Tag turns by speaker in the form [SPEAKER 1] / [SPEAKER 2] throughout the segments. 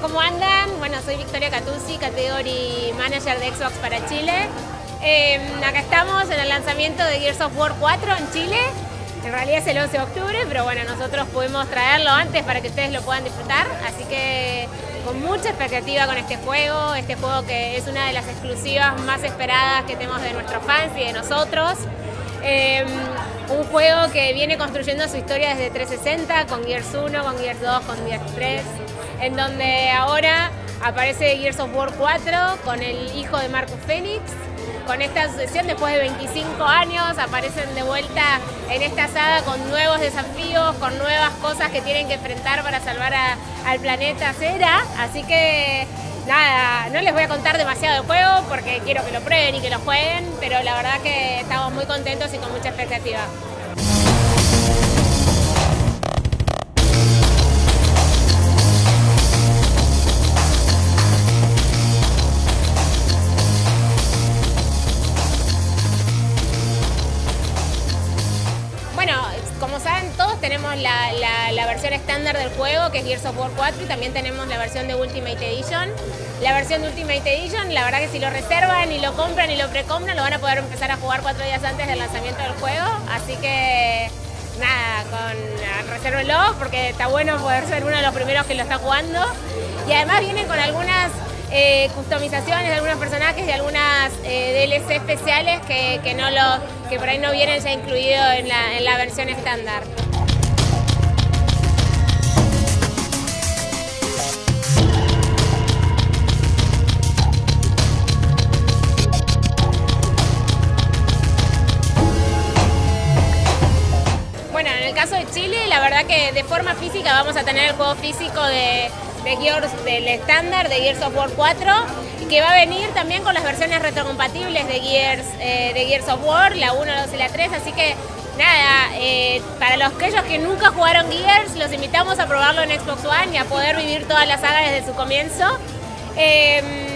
[SPEAKER 1] ¿cómo andan? Bueno, soy Victoria Catuzzi, Category Manager de Xbox para Chile. Eh, acá estamos en el lanzamiento de Gears of War 4 en Chile. En realidad es el 11 de octubre, pero bueno, nosotros pudimos traerlo antes para que ustedes lo puedan disfrutar. Así que con mucha expectativa con este juego, este juego que es una de las exclusivas más esperadas que tenemos de nuestros fans y de nosotros. Eh, un juego que viene construyendo su historia desde 360, con Gears 1, con Gears 2, con Gears 3 en donde ahora aparece Gears of War 4 con el hijo de Marcus Phoenix. Con esta sucesión, después de 25 años, aparecen de vuelta en esta saga con nuevos desafíos, con nuevas cosas que tienen que enfrentar para salvar al planeta Cera. Así que nada, no les voy a contar demasiado del juego porque quiero que lo prueben y que lo jueguen, pero la verdad que estamos muy contentos y con mucha expectativa. La, versión estándar del juego que es Gears of War 4 y también tenemos la versión de Ultimate Edition. La versión de Ultimate Edition, la verdad que si lo reservan y lo compran y lo precompran lo van a poder empezar a jugar cuatro días antes del lanzamiento del juego. Así que nada, con porque está bueno poder ser uno de los primeros que lo está jugando. Y además vienen con algunas eh, customizaciones de algunos personajes y algunas eh, DLC especiales que, no lo, que por ahí no vienen ya incluidos en la, en la versión estándar. Chile, la verdad que de forma física vamos a tener el juego físico de Gears del estándar de Gears of War 4 y que va a venir también con las versiones retrocompatibles de Gears, eh, de Gears of War, la 1, la 2 y la 3, así que nada, eh, para los aquellos que nunca jugaron Gears, los invitamos a probarlo en Xbox One y a poder vivir toda la saga desde su comienzo. Em,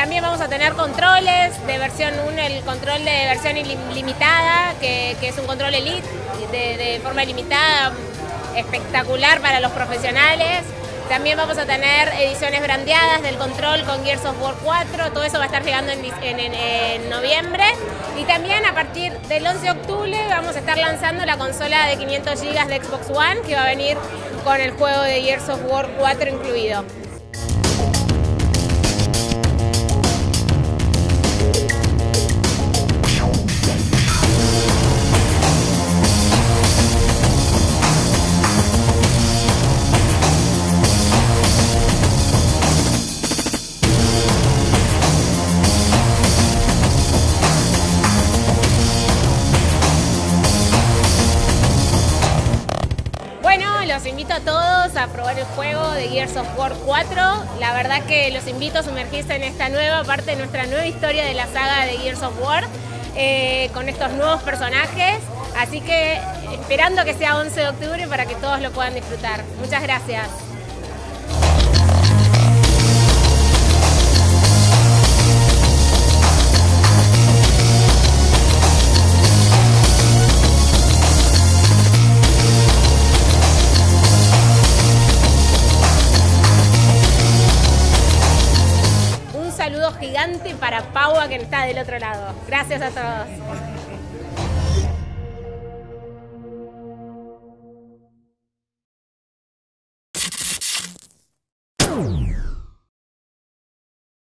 [SPEAKER 1] también vamos a tener controles de versión 1, el control de versión ilimitada, que, es un control elite de, forma ilimitada, espectacular para los profesionales. También vamos a tener ediciones brandeadas del control con Gears of War 4, todo eso va a estar llegando en, noviembre. Y también a partir del 11 de octubre vamos a estar lanzando la consola de 500 GB de Xbox One que va a venir con el juego de Gears of War 4 incluido. Los invito a todos a probar el juego de Gears of War 4. La verdad que los invito a sumergirse en esta nueva parte de nuestra nueva historia de la saga de Gears of War, eh, con estos nuevos personajes. Así que esperando que sea 11 de octubre para que todos lo puedan disfrutar. Muchas gracias. Gigante para Paua que está del otro lado. Gracias a todos.